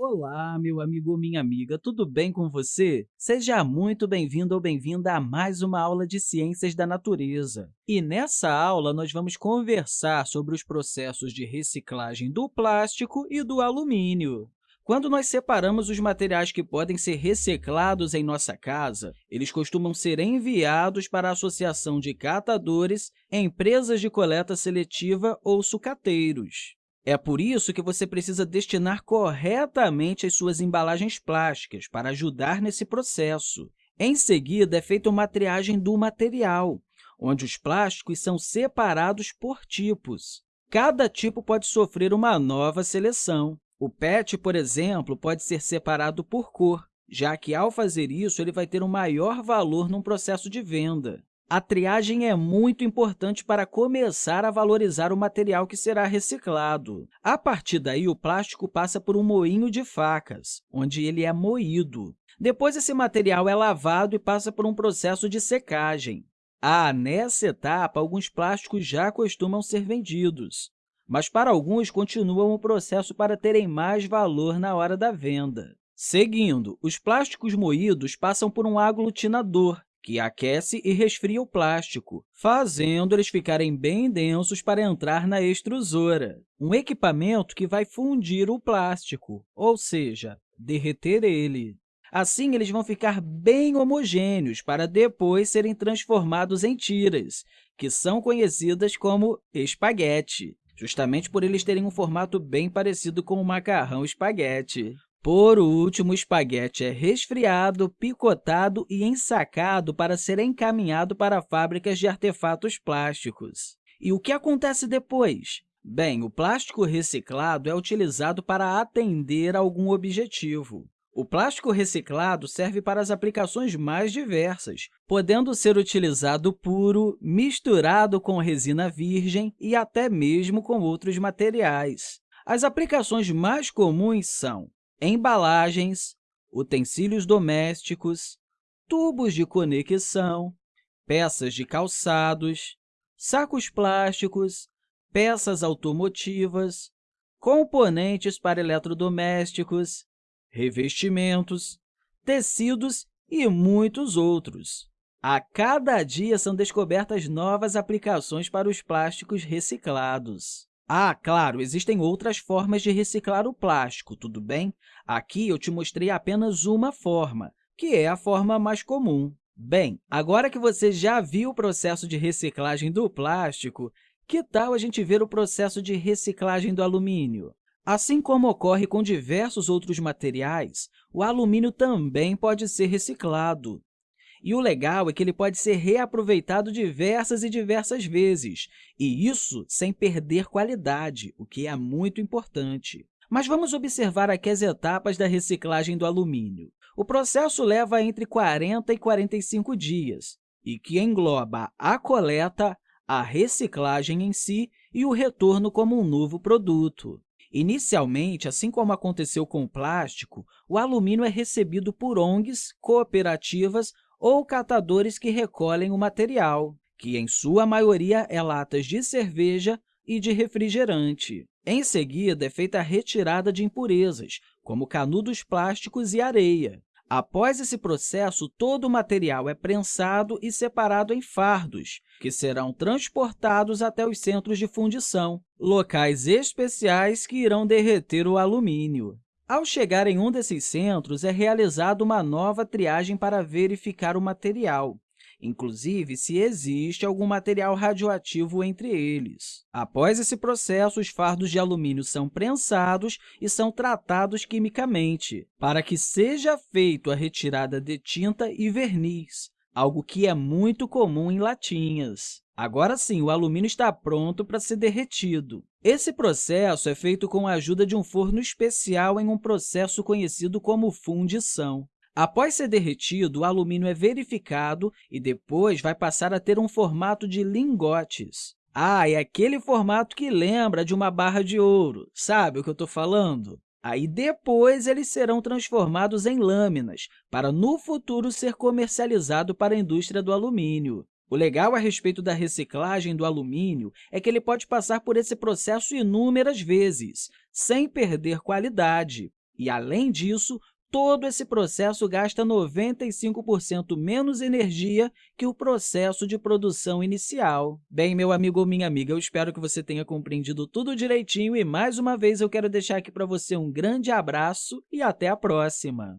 Olá, meu amigo ou minha amiga, tudo bem com você? Seja muito bem-vindo ou bem-vinda a mais uma aula de Ciências da Natureza. E nessa aula, nós vamos conversar sobre os processos de reciclagem do plástico e do alumínio. Quando nós separamos os materiais que podem ser reciclados em nossa casa, eles costumam ser enviados para a Associação de Catadores, empresas de coleta seletiva ou sucateiros. É por isso que você precisa destinar corretamente as suas embalagens plásticas para ajudar nesse processo. Em seguida, é feita uma triagem do material, onde os plásticos são separados por tipos. Cada tipo pode sofrer uma nova seleção. O PET, por exemplo, pode ser separado por cor, já que, ao fazer isso, ele vai ter um maior valor no processo de venda. A triagem é muito importante para começar a valorizar o material que será reciclado. A partir daí, o plástico passa por um moinho de facas, onde ele é moído. Depois, esse material é lavado e passa por um processo de secagem. Ah, nessa etapa, alguns plásticos já costumam ser vendidos, mas para alguns continuam o processo para terem mais valor na hora da venda. Seguindo, os plásticos moídos passam por um aglutinador, que aquece e resfria o plástico, fazendo eles ficarem bem densos para entrar na extrusora, um equipamento que vai fundir o plástico, ou seja, derreter ele. Assim, eles vão ficar bem homogêneos para depois serem transformados em tiras, que são conhecidas como espaguete, justamente por eles terem um formato bem parecido com o macarrão espaguete. Por último, o espaguete é resfriado, picotado e ensacado para ser encaminhado para fábricas de artefatos plásticos. E o que acontece depois? Bem, o plástico reciclado é utilizado para atender a algum objetivo. O plástico reciclado serve para as aplicações mais diversas, podendo ser utilizado puro, misturado com resina virgem e até mesmo com outros materiais. As aplicações mais comuns são embalagens, utensílios domésticos, tubos de conexão, peças de calçados, sacos plásticos, peças automotivas, componentes para eletrodomésticos, revestimentos, tecidos e muitos outros. A cada dia são descobertas novas aplicações para os plásticos reciclados. Ah, claro, existem outras formas de reciclar o plástico, tudo bem? Aqui eu te mostrei apenas uma forma, que é a forma mais comum. Bem, agora que você já viu o processo de reciclagem do plástico, que tal a gente ver o processo de reciclagem do alumínio? Assim como ocorre com diversos outros materiais, o alumínio também pode ser reciclado. E o legal é que ele pode ser reaproveitado diversas e diversas vezes, e isso sem perder qualidade, o que é muito importante. Mas vamos observar aqui as etapas da reciclagem do alumínio. O processo leva entre 40 e 45 dias, e que engloba a coleta, a reciclagem em si e o retorno como um novo produto. Inicialmente, assim como aconteceu com o plástico, o alumínio é recebido por ONGs, cooperativas ou catadores que recolhem o material, que, em sua maioria, é latas de cerveja e de refrigerante. Em seguida, é feita a retirada de impurezas, como canudos plásticos e areia. Após esse processo, todo o material é prensado e separado em fardos, que serão transportados até os centros de fundição, locais especiais que irão derreter o alumínio. Ao chegar em um desses centros, é realizada uma nova triagem para verificar o material, inclusive se existe algum material radioativo entre eles. Após esse processo, os fardos de alumínio são prensados e são tratados quimicamente, para que seja feita a retirada de tinta e verniz, algo que é muito comum em latinhas. Agora sim, o alumínio está pronto para ser derretido. Esse processo é feito com a ajuda de um forno especial em um processo conhecido como fundição. Após ser derretido, o alumínio é verificado e depois vai passar a ter um formato de lingotes. Ah, é aquele formato que lembra de uma barra de ouro. Sabe o que eu estou falando? Aí, depois, eles serão transformados em lâminas, para, no futuro, ser comercializado para a indústria do alumínio. O legal a respeito da reciclagem do alumínio é que ele pode passar por esse processo inúmeras vezes, sem perder qualidade. E, além disso, todo esse processo gasta 95% menos energia que o processo de produção inicial. Bem, meu amigo ou minha amiga, eu espero que você tenha compreendido tudo direitinho e, mais uma vez, eu quero deixar aqui para você um grande abraço e até a próxima!